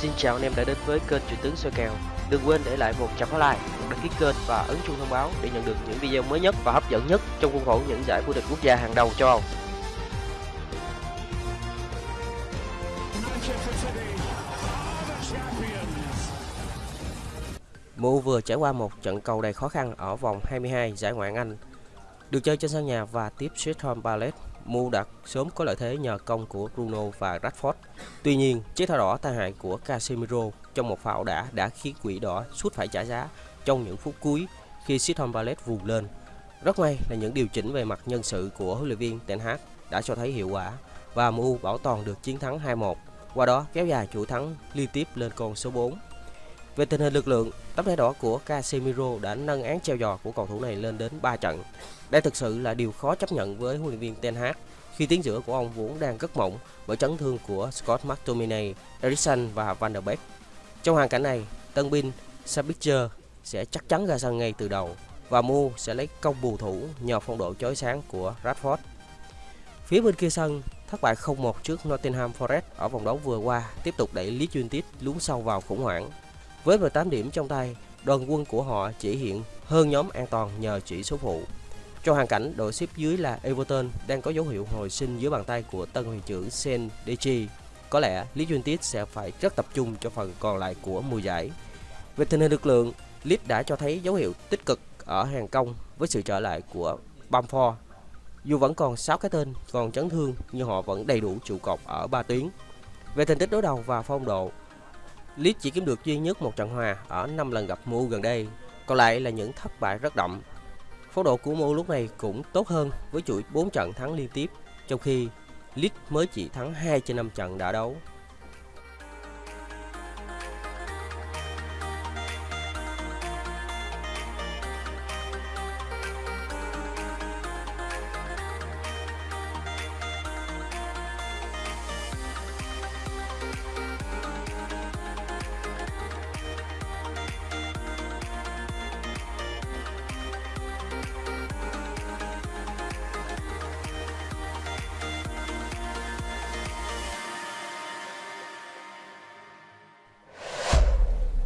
Xin chào anh em đã đến với kênh Chuyện tướng soi kèo. Đừng quên để lại một chấm like, một đăng ký kênh và ấn chuông thông báo để nhận được những video mới nhất và hấp dẫn nhất trong khuôn khổ những giải vô địch quốc gia hàng đầu châu Âu. MU vừa trải qua một trận cầu đầy khó khăn ở vòng 22 giải Ngoại hạng Anh. Được chơi trên sân nhà và tiếp Sheffield Palace, MU đã sớm có lợi thế nhờ công của Bruno và Rashford. Tuy nhiên, chiếc thẻ đỏ tai hại của Casemiro trong một pha đã đã khiến quỷ đỏ suốt phải trả giá trong những phút cuối khi Sheffield Palace vùng lên. Rất may là những điều chỉnh về mặt nhân sự của huấn luyện viên Ten Hag đã cho thấy hiệu quả và MU bảo toàn được chiến thắng 2-1, qua đó kéo dài chuỗi thắng liên tiếp lên con số 4. Về tình hình lực lượng, tấm thẻ đỏ của Casemiro đã nâng án treo giò của cầu thủ này lên đến 3 trận. Đây thực sự là điều khó chấp nhận với huấn luyện viên Ten Hag khi tiến giữa của ông vốn đang rất mỏng bởi chấn thương của Scott McTominay, Eriksson và Van der Beek. Trong hoàn cảnh này, tân binh Sabitzer sẽ chắc chắn ra sân ngay từ đầu và Mu sẽ lấy công bù thủ nhờ phong độ chói sáng của Rashford. Phía bên kia sân, thất bại 0-1 trước Nottingham Forest ở vòng đấu vừa qua tiếp tục đẩy Leeds United lún sâu vào khủng hoảng với 18 điểm trong tay, đoàn quân của họ chỉ hiện hơn nhóm an toàn nhờ chỉ số phụ. Trong hoàn cảnh đội xếp dưới là Everton đang có dấu hiệu hồi sinh dưới bàn tay của tân huyền trưởng Sen Deji, có lẽ Leeds United sẽ phải rất tập trung cho phần còn lại của mùa giải. Về tình hình lực lượng, Leeds đã cho thấy dấu hiệu tích cực ở hàng công với sự trở lại của Bamford. Dù vẫn còn 6 cái tên còn chấn thương nhưng họ vẫn đầy đủ trụ cột ở ba tuyến. Về thành tích đối đầu và phong độ, Leeds chỉ kiếm được duy nhất một trận hòa ở 5 lần gặp MU gần đây, còn lại là những thất bại rất đậm. Phong độ của MU lúc này cũng tốt hơn với chuỗi 4 trận thắng liên tiếp, trong khi Leeds mới chỉ thắng 2 trên 5 trận đã đấu.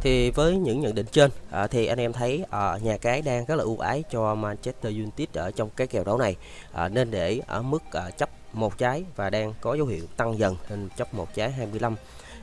Thì với những nhận định trên à, thì anh em thấy à, nhà cái đang rất là ưu ái cho Manchester United ở trong cái kèo đấu này. À, nên để ở mức à, chấp một trái và đang có dấu hiệu tăng dần lên chấp một trái 25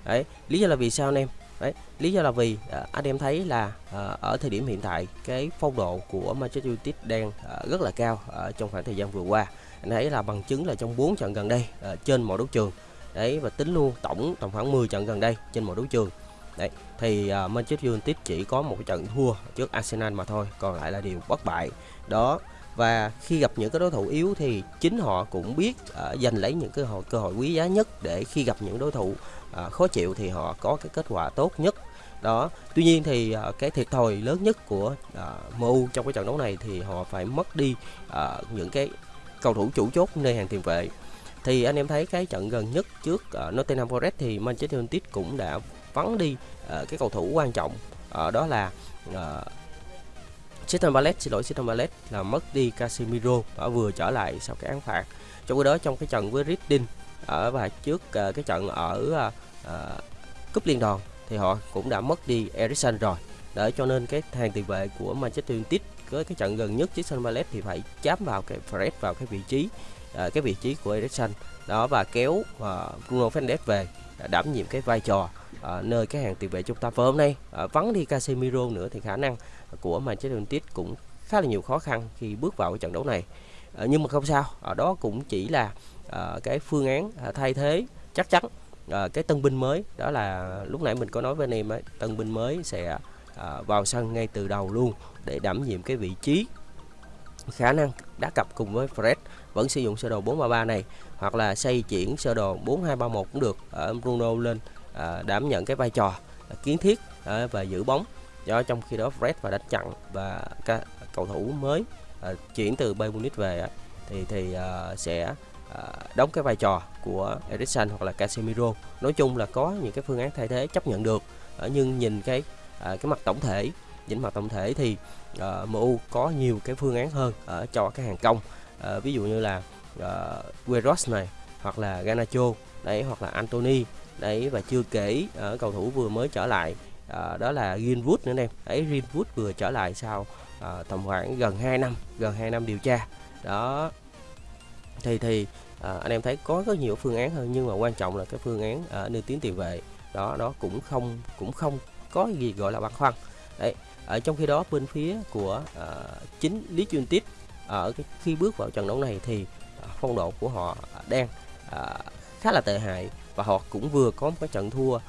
đấy lý do là vì sao anh em? Đấy lý do là vì à, anh em thấy là à, ở thời điểm hiện tại cái phong độ của Manchester United đang à, rất là cao ở trong khoảng thời gian vừa qua. Anh thấy là bằng chứng là trong 4 trận gần đây à, trên mọi đấu trường. Đấy và tính luôn tổng tầm khoảng 10 trận gần đây trên mọi đấu trường. Đấy, thì uh, Manchester United chỉ có một trận thua trước Arsenal mà thôi, còn lại là điều bất bại. Đó và khi gặp những cái đối thủ yếu thì chính họ cũng biết uh, giành lấy những cơ hội cơ hội quý giá nhất để khi gặp những đối thủ uh, khó chịu thì họ có cái kết quả tốt nhất đó tuy nhiên thì uh, cái thiệt thòi lớn nhất của uh, MU trong cái trận đấu này thì họ phải mất đi uh, những cái cầu thủ chủ chốt nơi hàng tiền vệ thì anh em thấy cái trận gần nhất trước uh, Nottingham Forest thì Manchester United cũng đã vắng đi uh, cái cầu thủ quan trọng uh, đó là ờ, uh, Crystal Palace xin lỗi Crystal Palace là mất đi Casemiro ở vừa trở lại sau cái án phạt. Trong khi đó trong cái trận với Reading ở và trước uh, cái trận ở uh, cúp liên đoàn thì họ cũng đã mất đi Eriksen rồi. Để cho nên cái hàng tiền vệ của Manchester United với cái trận gần nhất Crystal Palace thì phải chám vào cái Fred vào cái vị trí uh, cái vị trí của Eriksen. Đó và kéo uh, Bruno Fernandes về đảm nhiệm cái vai trò ở nơi cái hàng tiền vệ chúng ta. Và hôm nay ờ, vắng đi Casemiro nữa thì khả năng của Manchester United cũng khá là nhiều khó khăn khi bước vào cái trận đấu này. Ờ, nhưng mà không sao ở đó cũng chỉ là cái phương án thay thế chắc chắn cái tân binh mới. Đó là lúc nãy mình có nói với anh em ấy, tân binh mới sẽ vào sân ngay từ đầu luôn để đảm nhiệm cái vị trí khả năng đá cặp cùng với Fred vẫn sử dụng sơ đồ 433 này hoặc là xây chuyển sơ đồ 4231 cũng được. Ở Bruno lên à, đảm nhận cái vai trò à, kiến thiết à, và giữ bóng. Do trong khi đó Fred và đánh chặn và các cầu thủ mới à, chuyển từ Bayern Munich về à, thì thì à, sẽ à, đóng cái vai trò của Eriksen hoặc là Casemiro. Nói chung là có những cái phương án thay thế chấp nhận được à, nhưng nhìn cái à, cái mặt tổng thể nhìn mặt tổng thể thì ờ, uh, MU có nhiều cái phương án hơn ở cho cái hàng công. Uh, ví dụ như là uh, này hoặc là Ganacho đấy hoặc là Anthony đấy và chưa kể ở cầu thủ vừa mới trở lại uh, đó là Greenwood nữa em ấy Greenwood vừa trở lại sau uh, tầm khoảng gần 2 năm gần 2 năm điều tra. Đó. Thì thì à, anh em thấy có rất nhiều phương án hơn nhưng mà quan trọng là cái phương án ở nơi tiến tiền vệ. Đó đó cũng không cũng không có gì gọi là băn khoăn. Đấy ở trong khi đó bên phía của uh, chính lý chuyên tiếp ở cái khi bước vào trận đấu này thì uh, phong độ của họ đang uh, khá là tệ hại và họ cũng vừa có một cái trận thua uh,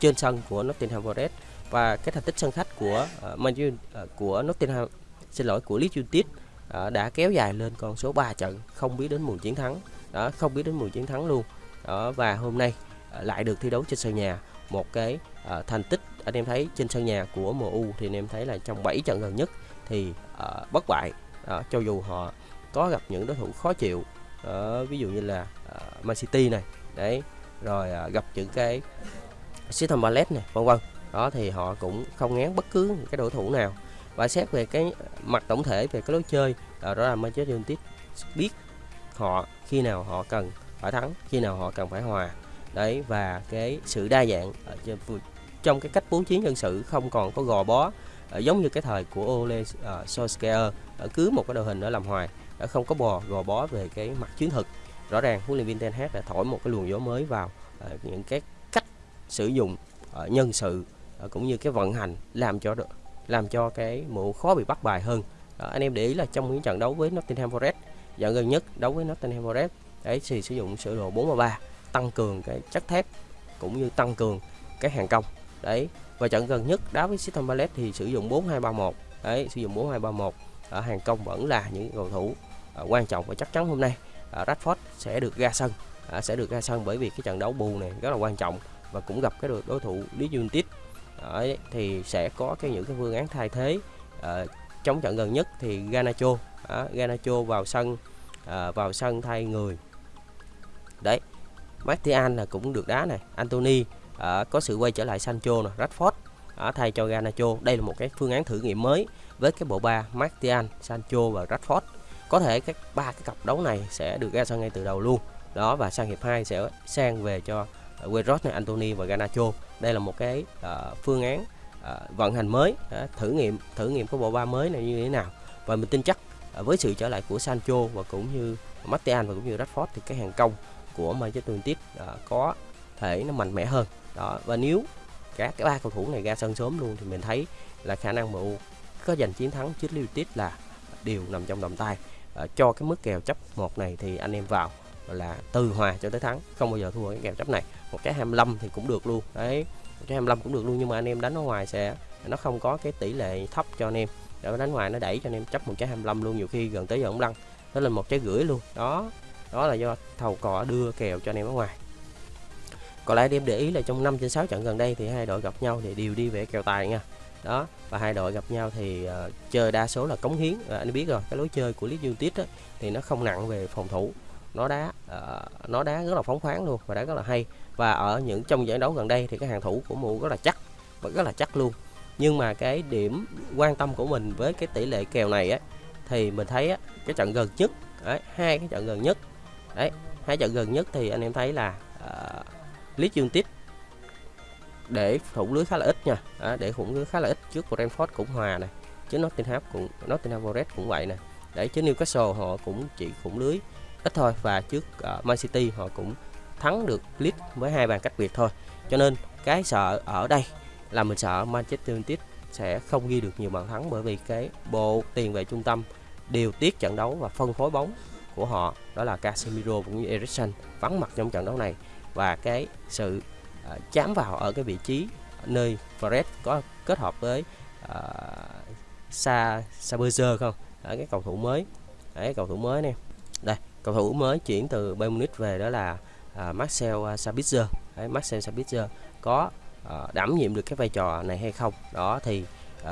trên sân của Nottingham Forest và cái thành tích sân khách của uh, Man uh, của Nottingham xin lỗi của Leeds United uh, đã kéo dài lên con số 3 trận không biết đến mùa chiến thắng. Đó không biết đến mùa chiến thắng luôn. Đó và hôm nay uh, lại được thi đấu trên sân nhà. Một cái uh, thành tích anh em thấy trên sân nhà của MU thì anh em thấy là trong 7 trận gần nhất thì uh, bất bại. Uh, cho dù họ có gặp những đối thủ khó chịu uh, ví dụ như là uh, Man City này đấy rồi uh, gặp những cái Crystal Palace này vân vân. Đó thì họ cũng không ngán bất cứ cái đối thủ nào. Và xét về cái mặt tổng thể về cái lối chơi đó là Manchester United biết họ khi nào họ cần phải thắng khi nào họ cần phải hòa. Đấy và cái sự đa dạng ở trên trong cái cách bố trí nhân sự không còn có gò bó ờ, giống như cái thời của Ole uh, Solskjaer ờ, cứ một cái đội hình ở làm hoài đã không có bò gò bó về cái mặt chiến thuật. Rõ ràng huấn luyện viên Ten Hag đã thổi một cái luồng gió mới vào những cái cách sử dụng nhân sự cũng như cái vận hành làm cho làm cho cái mụ khó bị bắt bài hơn. Anh em để ý là trong những trận đấu với Nottingham Forest trận gần nhất đấu với Nottingham Forest đấy thì sử dụng sơ đồ 4-3 tăng cường cái chất thép cũng như tăng cường cái hàng công đấy và trận gần nhất đá với Crystal Palace thì sử dụng 4231 đấy sử dụng 4231 ở hàng công vẫn là những cầu thủ uh, quan trọng và chắc chắn hôm nay. Uh, Rashford sẽ được ra sân. Uh, sẽ được ra sân bởi vì cái trận đấu bù này rất là quan trọng và cũng gặp cái đối thủ Leeds United. Đấy, thì sẽ có cái những cái phương án thay thế. Uh, trong trận gần nhất thì Ganacho uh, Ganacho vào sân uh, vào sân thay người. Đấy Martial là cũng được đá này Anthony à, có sự quay trở lại Sancho nè Rashford. À, thay cho Garnacho đây là một cái phương án thử nghiệm mới với cái bộ ba Martial Sancho và Rashford. Có thể các ba cái cặp đấu này sẽ được ra sân ngay từ đầu luôn. Đó và sang hiệp 2 sẽ sang về cho ờ, Queiroz này Anthony và Garnacho. Đây là một cái uh, phương án uh, vận hành mới. Uh, thử nghiệm thử nghiệm cái bộ ba mới này như thế nào. Và mình tin chắc uh, với sự trở lại của Sancho và cũng như Martial và cũng như Rashford thì cái hàng công của Manchester United uh, có thể nó mạnh mẽ hơn đó và nếu các cái ba cầu thủ này ra sân sớm luôn thì mình thấy là khả năng MU có giành chiến thắng trước Liverpool là đều nằm trong tầm tay. À, cho cái mức kèo chấp một này thì anh em vào là từ hòa cho tới thắng không bao giờ thua cái kèo chấp này. Một cái 25 thì cũng được luôn. Đấy một cái 25 cũng được luôn nhưng mà anh em đánh ở ngoài sẽ nó không có cái tỷ lệ thấp cho anh em. Để đánh ngoài nó đẩy cho anh em chấp một trái 25 luôn nhiều khi gần tới giờ ông lăn nó lên một trái rưỡi luôn. Đó đó là do thầu cò đưa kèo cho anh em ở ngoài còn lại em để ý là trong 5 trên 6 trận gần đây thì hai đội gặp nhau thì đều đi về kèo tài nha. Đó và hai đội gặp nhau thì uh, chơi đa số là cống hiến. À, anh biết rồi cái lối chơi của Leeds United á, thì nó không nặng về phòng thủ. Nó đá uh, nó đá rất là phóng khoáng luôn và đá rất là hay. Và ở những trong giải đấu gần đây thì cái hàng thủ của MU rất là chắc và rất là chắc luôn. Nhưng mà cái điểm quan tâm của mình với cái tỷ lệ kèo này á thì mình thấy á, cái trận gần nhất đấy, hai cái trận gần nhất. Đấy hai trận gần nhất thì anh em thấy là lít dương United để thủng lưới khá là ít nha. À, để thủng lưới khá là ít trước của Brentford cũng hòa này chứ Nottingham cũng Nottingham Forest cũng vậy nè. Để chứ Newcastle họ cũng chỉ khủng lưới ít thôi và trước uh, Man City họ cũng thắng được Leeds với hai bàn cách biệt thôi. Cho nên cái sợ ở đây là mình sợ Manchester United sẽ không ghi được nhiều bàn thắng bởi vì cái bộ tiền vệ trung tâm điều tiết trận đấu và phân phối bóng của họ đó là Casemiro cũng như Eriksen vắng mặt trong trận đấu này và cái sự uh, chám vào ở cái vị trí nơi Fred có kết hợp với uh, Sa Sabitzer không? Ở cái cầu thủ mới. Đấy cầu thủ mới nè. Đây cầu thủ mới chuyển từ Bayern Munich về đó là uh, Marcel Sabitzer. Đấy, Marcel Sabitzer có uh, đảm nhiệm được cái vai trò này hay không? Đó thì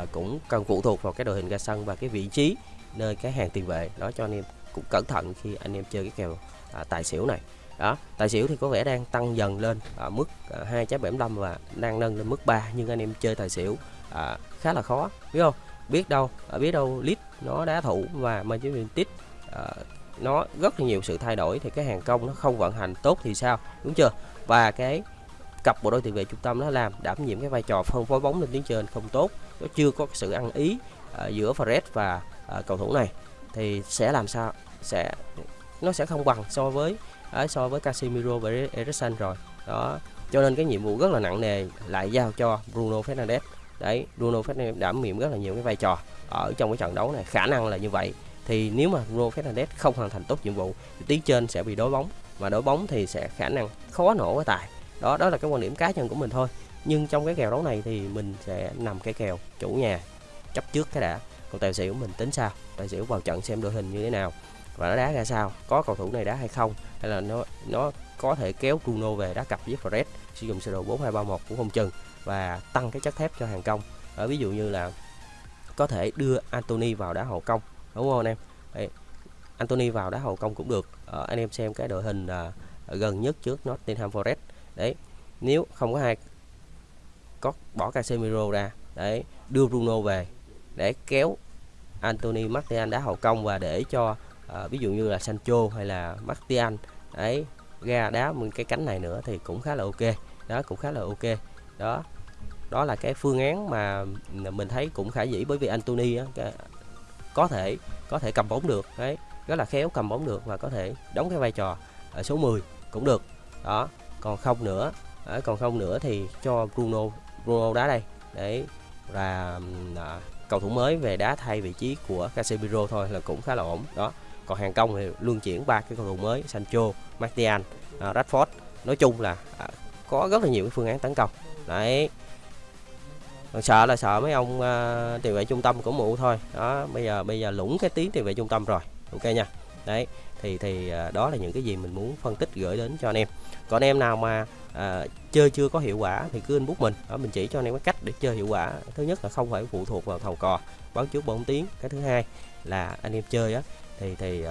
uh, cũng cần phụ thuộc vào cái đội hình ra sân và cái vị trí nơi cái hàng tiền vệ. Đó cho anh em cũng cẩn thận khi anh em chơi cái kèo uh, tài xỉu này đó tài xỉu thì có vẻ đang tăng dần lên ở mức à, hai trái 75 và đang nâng lên mức 3 nhưng anh em chơi tài xỉu à, khá là khó biết không? Biết đâu ở biết đâu lít nó đá thủ và Manchester United à, nó rất là nhiều sự thay đổi thì cái hàng công nó không vận hành tốt thì sao? Đúng chưa? Và cái cặp bộ đôi tiền vệ trung tâm nó làm đảm nhiệm cái vai trò phân phối bóng lên tuyến trên không tốt nó chưa có sự ăn ý à, giữa Fred và à, cầu thủ này thì sẽ làm sao? Sẽ nó sẽ không bằng so với ấy, so với Casemiro và Eriksen rồi. Đó cho nên cái nhiệm vụ rất là nặng nề lại giao cho Bruno Fernandes. Đấy Bruno Fernandes đảm nhiệm rất là nhiều cái vai trò ở trong cái trận đấu này. Khả năng là như vậy. Thì nếu mà Bruno Fernandes không hoàn thành tốt nhiệm vụ thì tiến trên sẽ bị đối bóng. Và đối bóng thì sẽ khả năng khó nổ cái tài. Đó đó là cái quan điểm cá nhân của mình thôi. Nhưng trong cái kèo đấu này thì mình sẽ nằm cái kèo chủ nhà chấp trước cái đã. Còn tài xỉu mình tính sao? Tài xỉu vào trận xem đội hình như thế nào và nó đá ra sao? Có cầu thủ này đá hay không? Hay là nó nó có thể kéo Bruno về đá cặp với Fred sử dụng sơ đồ 4231 cũng không chừng và tăng cái chất thép cho hàng công. Ở ví dụ như là có thể đưa Anthony vào đá hậu công đúng không anh em? Đấy. Anthony vào đá hậu công cũng được. Ờ, anh em xem cái đội hình à, gần nhất trước Nottingham Forest. Đấy nếu không có hai có bỏ Casemiro ra đấy đưa Bruno về để kéo Anthony Martial đá hậu công và để cho à, ví dụ như là Sancho hay là Martial ấy ra đá một cái cánh này nữa thì cũng khá là ok. Đó cũng khá là ok. Đó đó là cái phương án mà mình thấy cũng khả dĩ bởi vì Anthony á, có thể có thể cầm bóng được đấy rất là khéo cầm bóng được và có thể đóng cái vai trò ở số 10 cũng được. Đó còn không nữa đấy, còn không nữa thì cho Bruno Bruno đá đây. Để là à, cầu thủ mới về đá thay vị trí của Casemiro thôi là cũng khá là ổn. Đó còn hàng công thì luân chuyển ba cái cầu thủ mới Sancho, Martial, à, Rashford. Nói chung là à, có rất là nhiều cái phương án tấn công. Đấy. Còn sợ là sợ mấy ông uh, tiền vệ trung tâm của mụ thôi. Đó bây giờ bây giờ lũng cái tiếng tiền vệ trung tâm rồi. Ok nha. Đấy thì thì uh, đó là những cái gì mình muốn phân tích gửi đến cho anh em. Còn anh em nào mà uh, chơi chưa có hiệu quả thì cứ inbox mình. Đó mình chỉ cho anh em cái cách để chơi hiệu quả. Thứ nhất là không phải phụ thuộc vào thầu cò báo trước bóng tiếng. Cái thứ hai là anh em chơi á thì thì uh,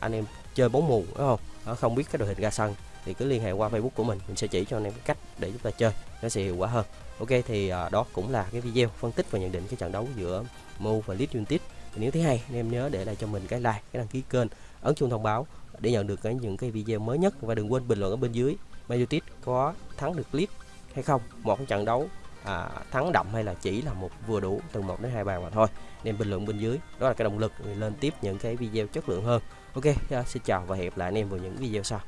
anh em chơi bóng mù đúng không? Đó, không biết cái đội hình ra sân thì cứ liên hệ qua facebook của mình mình sẽ chỉ cho anh em cách để chúng ta chơi nó sẽ hiệu quả hơn. Ok thì uh, đó cũng là cái video phân tích và nhận định cái trận đấu giữa Mu và Leeds United. Thì nếu thấy hay anh em nhớ để lại cho mình cái like cái đăng ký kênh ấn chuông thông báo để nhận được cái những cái video mới nhất. Và đừng quên bình luận ở bên dưới Man United có thắng được Leeds hay không một cái trận đấu à, thắng đậm hay là chỉ là một vừa đủ từ 1 đến hai bàn mà thôi. Nên bình luận bên dưới đó là cái động lực lên tiếp những cái video chất lượng hơn. Ok à, xin chào và hẹn lại anh em vào những video sau.